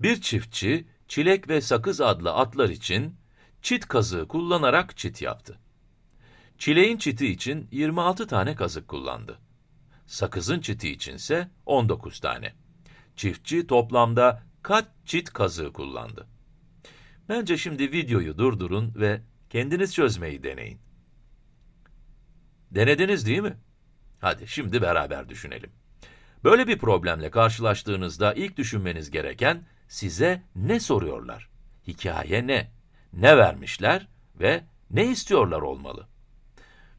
Bir çiftçi, çilek ve sakız adlı atlar için çit kazığı kullanarak çit yaptı. Çileğin çiti için 26 tane kazık kullandı. Sakızın çiti içinse 19 tane. Çiftçi toplamda kaç çit kazığı kullandı? Bence şimdi videoyu durdurun ve kendiniz çözmeyi deneyin. Denediniz değil mi? Hadi şimdi beraber düşünelim. Böyle bir problemle karşılaştığınızda ilk düşünmeniz gereken size ne soruyorlar? Hikaye ne? Ne vermişler ve ne istiyorlar olmalı?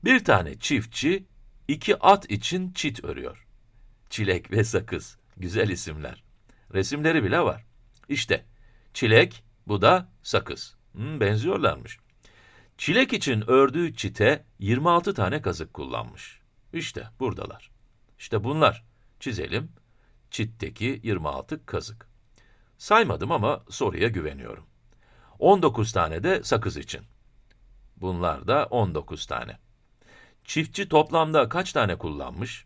Bir tane çiftçi iki at için çit örüyor. Çilek ve sakız. Güzel isimler. Resimleri bile var. İşte çilek, bu da sakız. Hmm, benziyorlarmış. Çilek için ördüğü çite 26 tane kazık kullanmış. İşte buradalar. İşte bunlar. Çizelim. Çitteki 26 kazık. Saymadım ama soruya güveniyorum. 19 tane de sakız için. Bunlar da 19 tane. Çiftçi toplamda kaç tane kullanmış?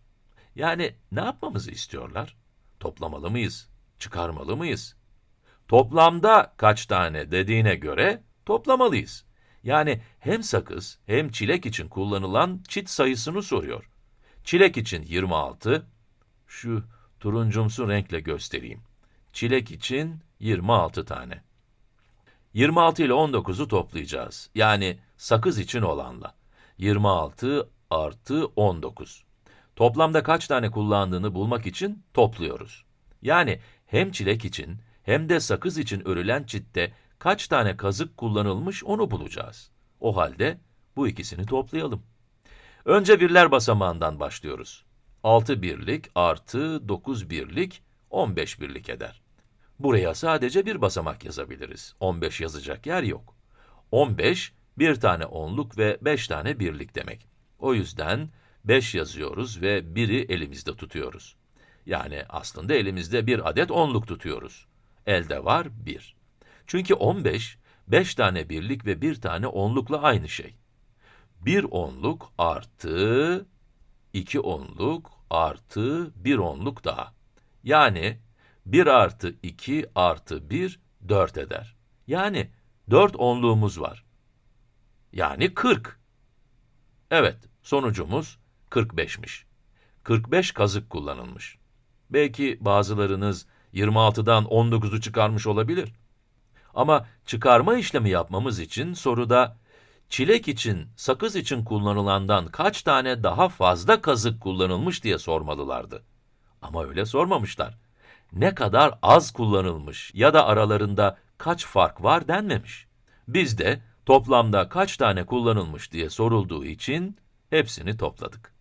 Yani ne yapmamızı istiyorlar? Toplamalı mıyız? Çıkarmalı mıyız? Toplamda kaç tane dediğine göre toplamalıyız. Yani hem sakız hem çilek için kullanılan çit sayısını soruyor. Çilek için 26, şu turuncumsu renkle göstereyim. Çilek için 26 tane. 26 ile 19'u toplayacağız. Yani sakız için olanla. 26 artı 19. Toplamda kaç tane kullandığını bulmak için topluyoruz. Yani hem çilek için hem de sakız için örülen çitte kaç tane kazık kullanılmış onu bulacağız. O halde bu ikisini toplayalım. Önce birler basamağından başlıyoruz. 6 birlik artı 9 birlik 15 birlik eder. Buraya sadece bir basamak yazabiliriz. 15 yazacak yer yok. 15, bir tane onluk ve 5 tane birlik demek. O yüzden 5 yazıyoruz ve 1'i elimizde tutuyoruz. Yani aslında elimizde bir adet onluk tutuyoruz. Elde var 1. Çünkü 15, 5 tane birlik ve 1 tane onlukla aynı şey. 1 onluk artı 2 onluk artı 1 onluk daha. Yani 1 artı 2 artı 1, 4 eder. Yani 4 onluğumuz var. Yani 40. Evet, sonucumuz 45'miş. 45 kazık kullanılmış. Belki bazılarınız 26'dan 19'u çıkarmış olabilir. Ama çıkarma işlemi yapmamız için soruda çilek için, sakız için kullanılandan kaç tane daha fazla kazık kullanılmış diye sormalılardı. Ama öyle sormamışlar. Ne kadar az kullanılmış ya da aralarında kaç fark var denmemiş. Biz de toplamda kaç tane kullanılmış diye sorulduğu için hepsini topladık.